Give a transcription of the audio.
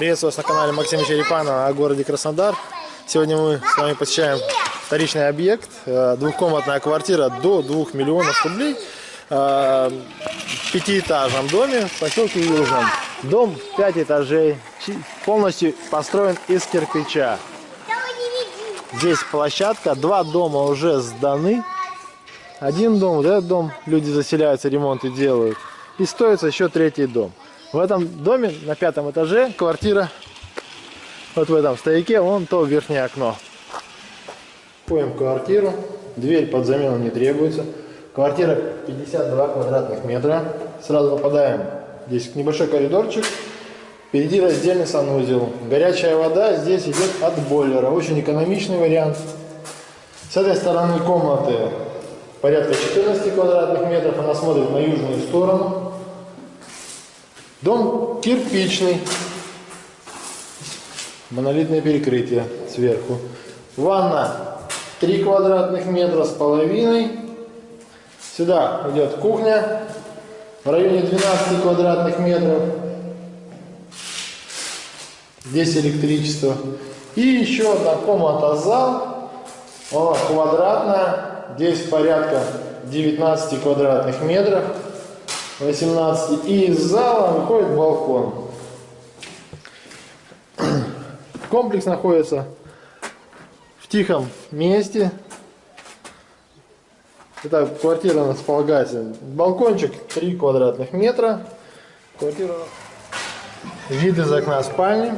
Приветствую вас на канале Максима Черепанова о городе Краснодар. Сегодня мы с вами посещаем вторичный объект. э, Двухкомнатная квартира до 2 миллионов рублей. э, В пятиэтажном доме в поселке Южном. Дом 5 этажей. Полностью построен из кирпича. Здесь площадка. Два дома уже сданы. Один дом, вот этот дом, люди заселяются, ремонты делают. И строится еще третий дом. В этом доме на пятом этаже квартира, вот в этом стояке, вон то верхнее окно. В квартиру, дверь под замену не требуется. Квартира 52 квадратных метра. Сразу попадаем здесь небольшой коридорчик. Впереди раздельный санузел. Горячая вода здесь идет от бойлера. Очень экономичный вариант. С этой стороны комнаты порядка 14 квадратных метров. Она смотрит на южную сторону. Дом кирпичный. Монолитное перекрытие сверху. Ванна 3 квадратных метра с половиной. Сюда идет кухня в районе 12 квадратных метров. Здесь электричество. И еще одна комната зал. Она квадратная. Здесь порядка 19 квадратных метров. 18. И из зала выходит балкон. Комплекс находится в тихом месте. Эта квартира располагается. Балкончик 3 квадратных метра. Квартира. Вид из окна спальни.